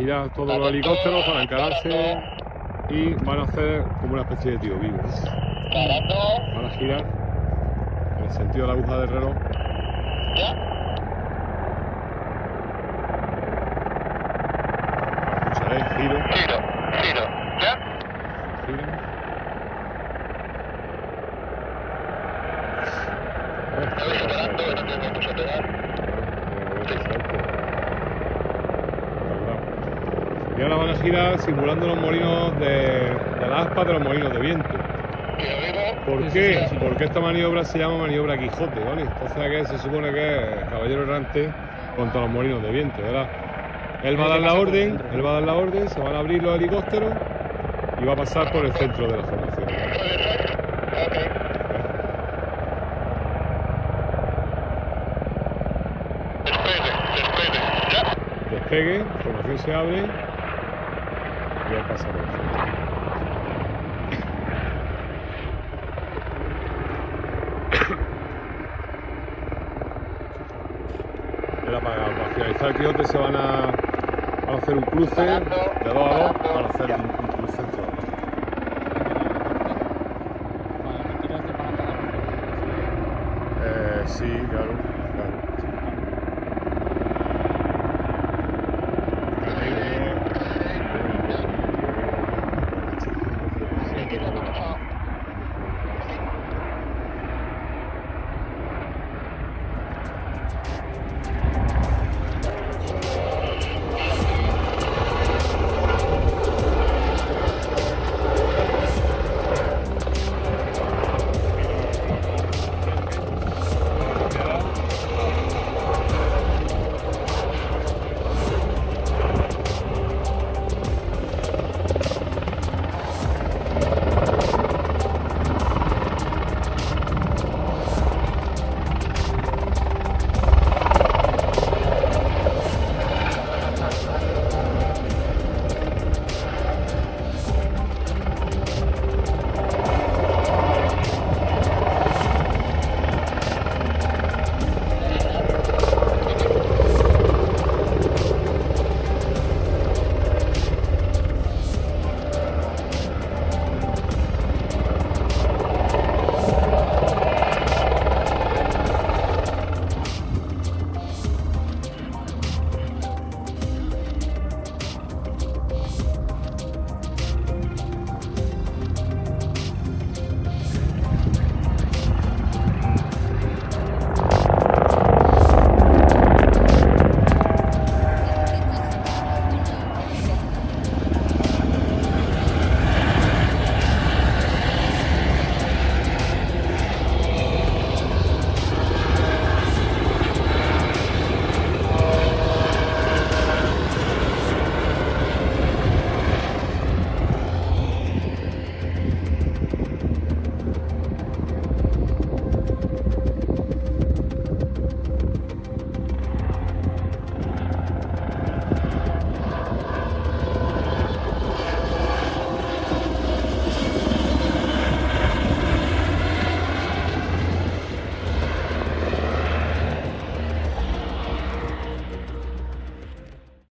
girar todos los helicópteros para encararse y van a hacer como una especie de tío vivo. Van a girar en el sentido de la aguja del reloj. Escucharéis giro, Y ahora van a girar simulando los molinos de, de la aspa de los molinos de viento. ¿Por qué? Porque esta maniobra se llama maniobra Quijote, ¿vale? Entonces que se supone que es caballero errante contra los molinos de viento, ¿verdad? Él va a dar la orden, él va a dar la orden, se van a abrir los helicópteros y va a pasar por el centro de la formación. Despegue, despegue, ¿ya? Despegue, la formación se abre pasar. Era para, para finalizar el Quijote se van a, van a hacer un cruce de dos a dos para hacer un, un cruce. Eh, sí, claro, claro.